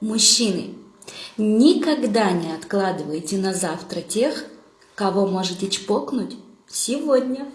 Мужчины, никогда не откладывайте на завтра тех, кого можете чпокнуть сегодня.